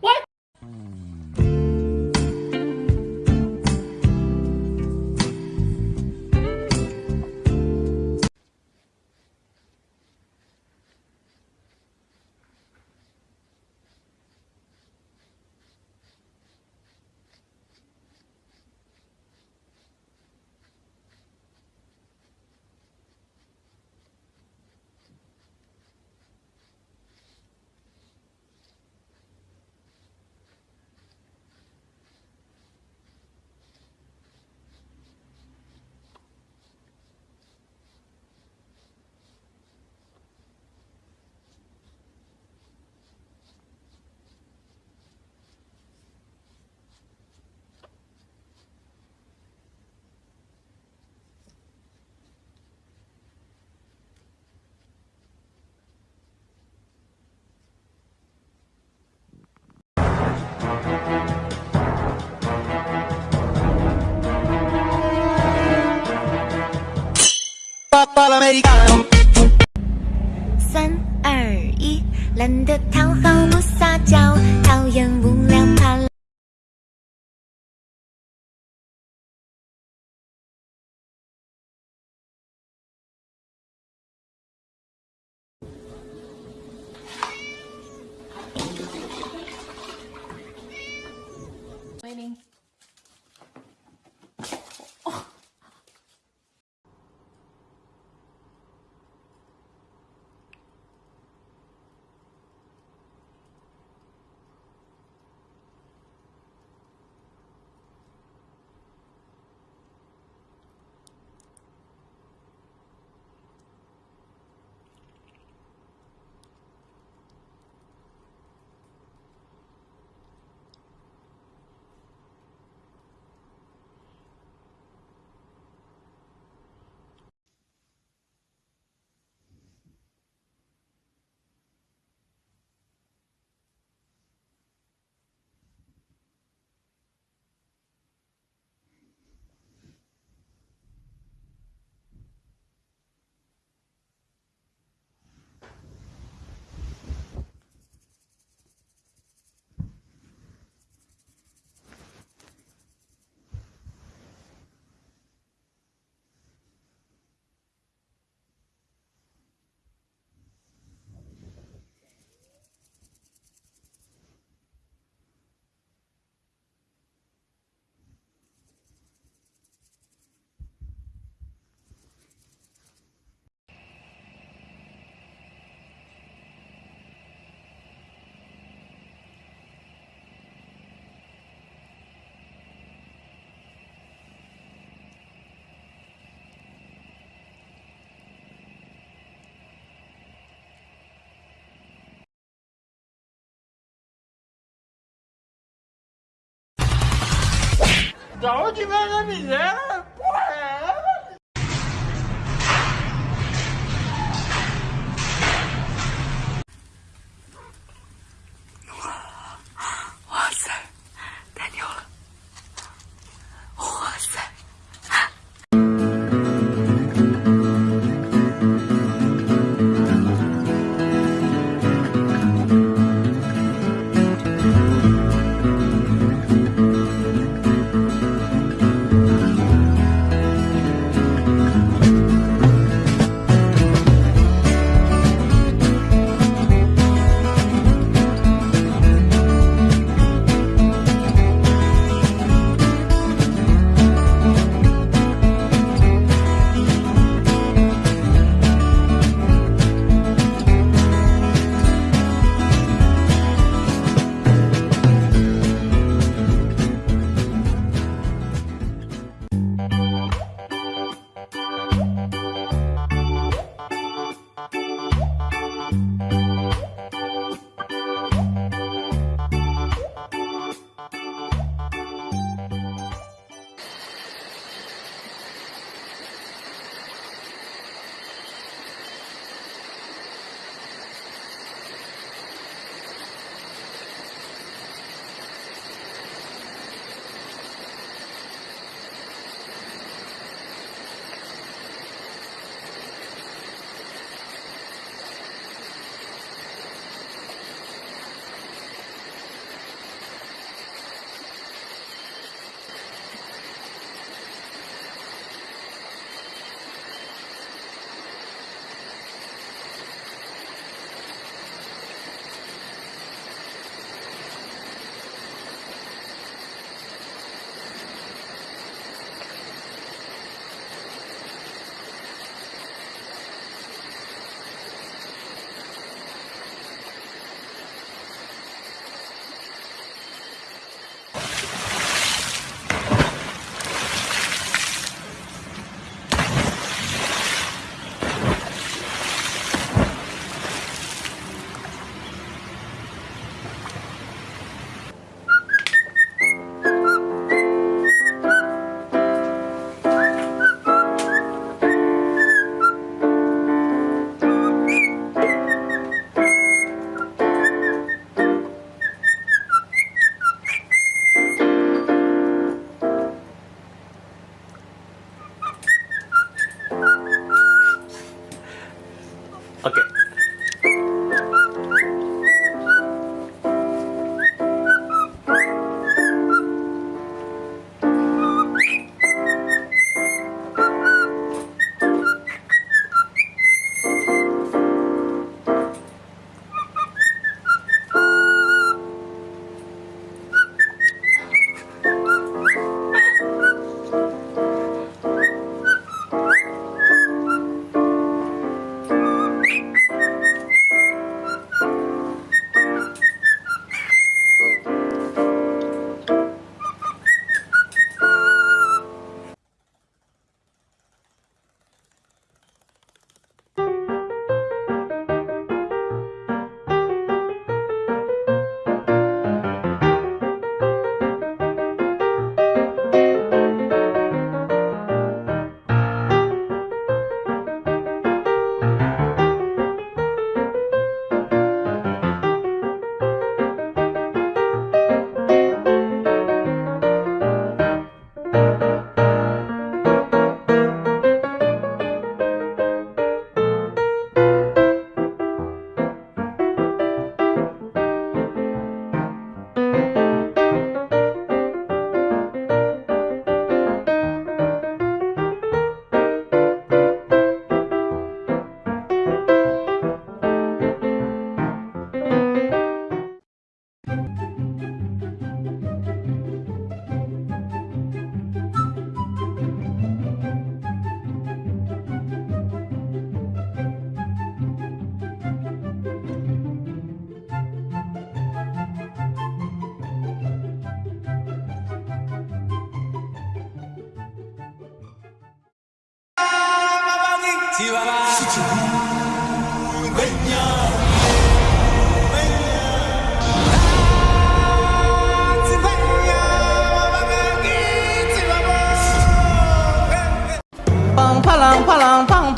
What? 三二一，懒得讨好不撒娇，讨厌无聊 Da onde vem a miséria?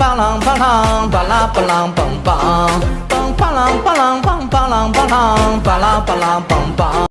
啷梆梆啷梆啷，巴拉巴啷梆梆，梆梆啷梆啷梆梆啷梆啷，巴拉巴啷梆梆。